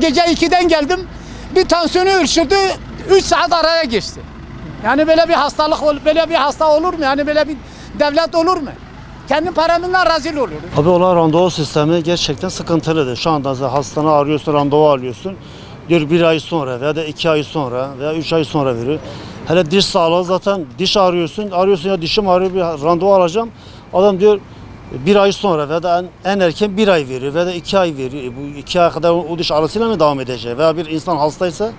gece 2'den geldim. Bir tansiyonu ölçürdü. 3 saat araya geçti. Yani böyle bir hastalık, böyle bir hasta olur mu? Yani böyle bir devlet olur mu? Kendi paramından rezil olur. Abi olan randevu sistemi gerçekten sıkıntılıdır. Şu anda sen hastane arıyorsun, randevu alıyorsun. Diyor bir ay sonra veya da iki ay sonra veya üç ay sonra veriyor. Hele diş sağlığı zaten diş arıyorsun, arıyorsun ya dişim ağrıyor bir randevu alacağım. Adam diyor bir ay sonra veya da en, en erken bir ay veriyor veya da iki ay veriyor. E bu iki ay kadar o diş ağrısıyla mı devam edecek? Veya bir insan hastaysa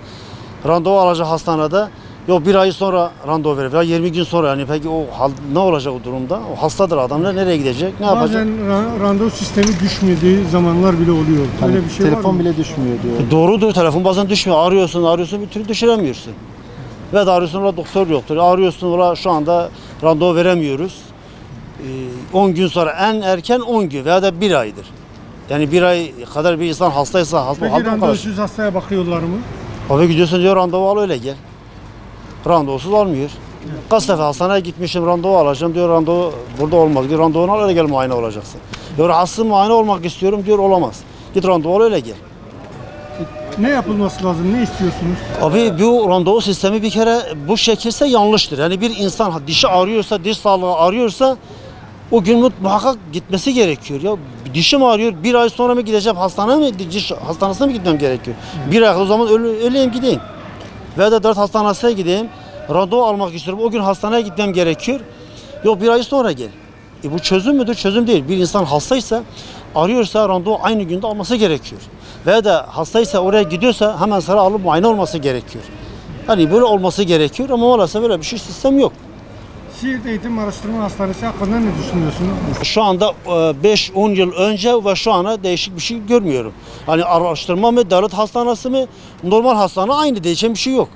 randevu alacak hastanede Yok bir ay sonra randevu verir veya 20 gün sonra yani peki o hal, ne olacak o durumda? O hastadır adam ne nereye gidecek? Ne yapacak? Bazen ra- randevu sistemi düşmediği zamanlar bile oluyor. Öyle bir şey var Telefon mı? bile düşmüyor diyor. E Doğrudur telefon bazen düşmüyor. Arıyorsun arıyorsun bir türlü düşüremiyorsun. Ve de arıyorsun ola doktor yoktur. Arıyorsun ola şu anda randevu veremiyoruz. Ee, 10 gün sonra en erken 10 gün veya da bir aydır. Yani bir ay kadar bir insan hastaysa hasta Peki kalır. randevusuz hastaya bakıyorlar mı? Abi gidiyorsun diyor randevu al öyle gel. Randevusuz almıyor. Kaç defa hastaneye gitmişim randevu alacağım diyor randevu burada olmaz. Git randevunu al öyle gel muayene olacaksın. Diyor rahatsız muayene olmak istiyorum diyor olamaz. Git randevu al öyle gel. Ne yapılması lazım? Ne istiyorsunuz? Abi bu randevu sistemi bir kere bu şekilse yanlıştır. Yani bir insan dişi ağrıyorsa, diş sağlığı arıyorsa o gün mu- muhakkak gitmesi gerekiyor. Ya dişim ağrıyor, bir ay sonra mı gideceğim hastaneye mi, diş hastanesine mi gitmem gerekiyor? Bir ay o zaman öyle, öyleyim gideyim. Veya da dört hastanesine gideyim, randevu almak istiyorum. O gün hastaneye gitmem gerekiyor. Yok bir ay sonra gel. E bu çözüm müdür? Çözüm değil. Bir insan hastaysa, arıyorsa randevu aynı günde alması gerekiyor. Veya da hastaysa oraya gidiyorsa hemen sıra alıp muayene olması gerekiyor. Hani böyle olması gerekiyor ama maalesef böyle bir şey sistem yok. Siirt Eğitim Araştırma Hastanesi hakkında ne düşünüyorsunuz? Şu anda 5-10 yıl önce ve şu ana değişik bir şey görmüyorum. Hani araştırma mı, devlet hastanesi mi, normal hastane aynı değişen bir şey yok.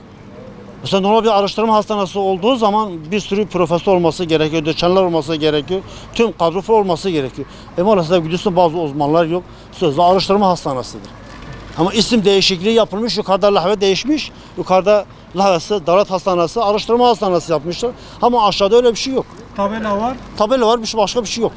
Mesela normal bir araştırma hastanesi olduğu zaman bir sürü profesör olması gerekiyor, doçentler olması gerekiyor, tüm kadro olması gerekiyor. E maalesef gidiyorsun bazı uzmanlar yok, sözde araştırma hastanesidir. Ama isim değişikliği yapılmış, yukarıda lahve değişmiş, yukarıda lahvesi devlet hastanesi, araştırma hastanesi yapmışlar. Ama aşağıda öyle bir şey yok. Tabela var. Tabela var, bir şey- başka bir şey yok.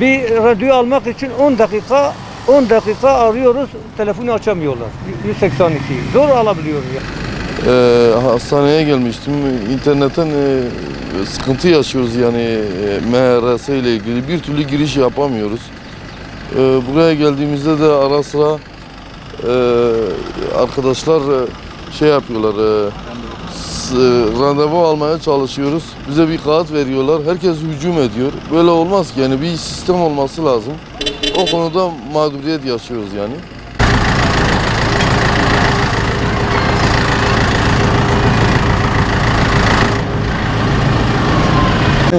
Bir radyo almak için 10 dakika 10 dakika arıyoruz, telefonu açamıyorlar. 182. Zor alabiliyoruz ya. Ee, hastaneye gelmiştim. İnternetten e, sıkıntı yaşıyoruz yani e, MRS ile ilgili. Bir türlü giriş yapamıyoruz. Ee, buraya geldiğimizde de ara sıra e, arkadaşlar e, şey yapıyorlar. E, s- randevu almaya çalışıyoruz. Bize bir kağıt veriyorlar. Herkes hücum ediyor. Böyle olmaz ki yani bir sistem olması lazım. O konuda mağduriyet yaşıyoruz yani.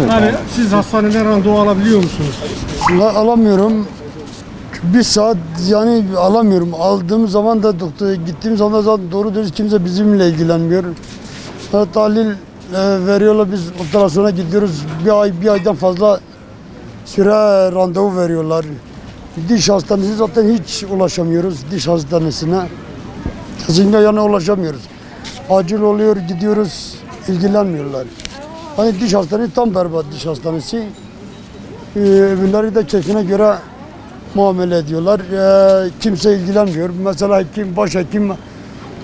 Yani siz hastaneden randevu alabiliyor musunuz? La- alamıyorum. Bir saat yani alamıyorum. Aldığım zaman da doktora gittiğim zaman da doğru dürüst kimse bizimle ilgilenmiyor. Ha, tahlil e, veriyorlar biz operasyona gidiyoruz. Bir ay bir aydan fazla süre randevu veriyorlar. Diş hastanesi zaten hiç ulaşamıyoruz diş hastanesine. Kesinlikle yani ulaşamıyoruz. Acil oluyor gidiyoruz ilgilenmiyorlar. Hani diş hastanesi tam berbat diş hastanesi. Ee, öbürleri de keyfine göre muamele ediyorlar. Ee, kimse ilgilenmiyor. Mesela hekim, başhekim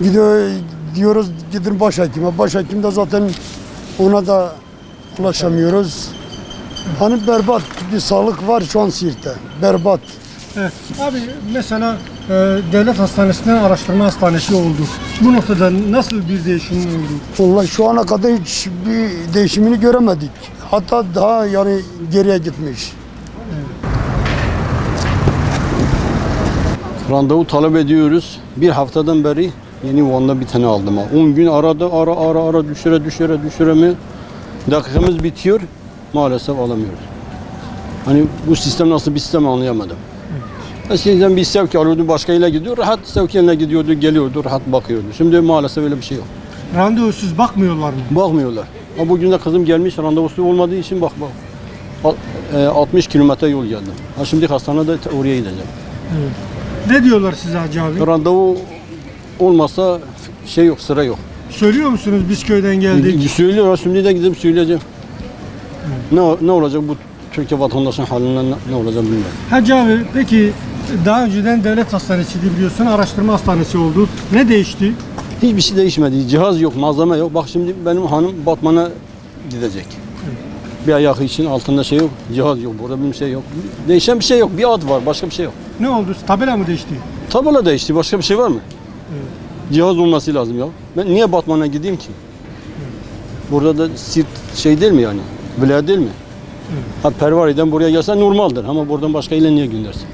gidiyor diyoruz gidin başhekime. Başhekim de zaten ona da ulaşamıyoruz. Hani berbat bir sağlık var şu an Siirt'te. Berbat. Evet. Abi mesela e, devlet hastanesinden araştırma hastanesi oldu. Bu noktada nasıl bir değişim oldu? Vallahi şu ana kadar hiç bir değişimini göremedik. Hatta daha yani geriye gitmiş. Randevu talep ediyoruz. Bir haftadan beri yeni Van'da bir tane aldım. ha. 10 gün aradı ara ara ara düşüre düşüre düşüre mi? Dakikamız bitiyor. Maalesef alamıyoruz. Hani bu sistem nasıl bir sistem anlayamadım. Eskiden bir sevk alıyordu başka ile gidiyor. Rahat sevk yerine gidiyordu, geliyordu, rahat bakıyordu. Şimdi maalesef öyle bir şey yok. Randevusuz bakmıyorlar mı? Bakmıyorlar. Ama bugün de kızım gelmiş randevusu olmadığı için bak bak. Al- e, 60 kilometre yol geldim. Ha şimdi hastanede oraya gideceğim. Ne diyorlar size Hacı abi? Randevu olmasa şey yok, sıra yok. Söylüyor musunuz biz köyden geldik? Söylüyor, şimdi de gidip söyleyeceğim. Ne, ne olacak bu Türkiye vatandaşının halinden ne, ne olacak bilmiyorum. Hacı abi peki daha önceden devlet hastanesiydi biliyorsun araştırma hastanesi oldu. Ne değişti? Hiçbir şey değişmedi. Cihaz yok, malzeme yok. Bak şimdi benim hanım Batman'a gidecek. Bir ayağı için altında şey yok, cihaz yok, burada bir şey yok. Değişen bir şey yok. Bir ad var, başka bir şey yok. Ne oldu? Tabela mı değişti? Tabela değişti, başka bir şey var mı? Cihaz olması lazım ya. Ben niye Batman'a gideyim ki? Burada da Sirt şey değil mi yani? Vilayet değil mi? Ha Pervari'den buraya gelse normaldir ama buradan başka ile niye göndersin?